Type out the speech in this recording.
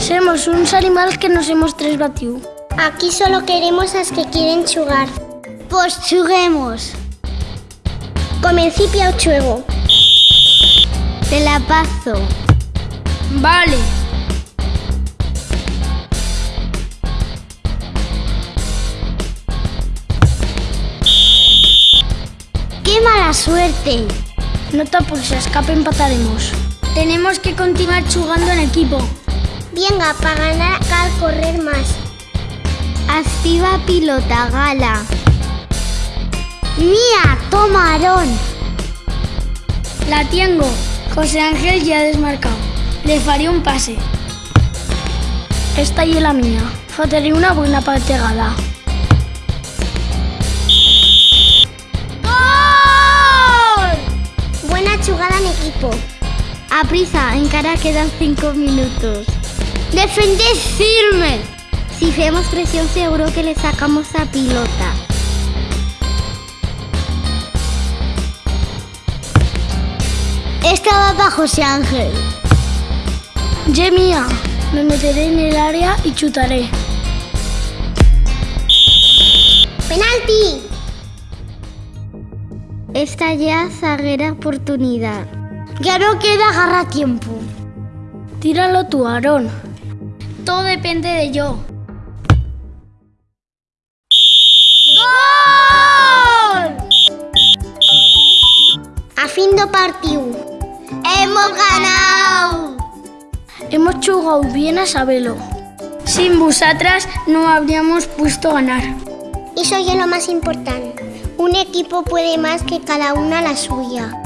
Somos uns animals que nos hemos tres batiu. Aquí solo queremos a los que quieren chugar. Pues chuguemos. Comencipia o chuego. Te la paso. Vale. ¡Qué mala suerte! No te apures, escape empataremos. Tenemos que continuar jugando en equipo. Venga, para ganar cal correr más. Activa pilota, gala. ¡Mía! ¡Toma, Aarón! La tengo. José Ángel ya ha desmarcado. Le faré un pase. Esta y la mía. Fotaré una buena pategada. Buena jugada en equipo. A prisa, encara quedan cinco minutos. ¡Defended firme! Si hacemos presión seguro que le sacamos a pilota. Esta va para José Ángel. Ye mía. Me meteré en el área y chutaré. ¡Penalti! Esta ya zaguera oportunidad. Ya no queda agarra tiempo. Tíralo tú, Aarón. Todo depende de yo. A fin do partido. ¡Hemos ganado! Hemos jugado bien a sabelo. Sin vosotras no habríamos puesto ganar. Eso es lo más importante. Un equipo puede más que cada una la suya.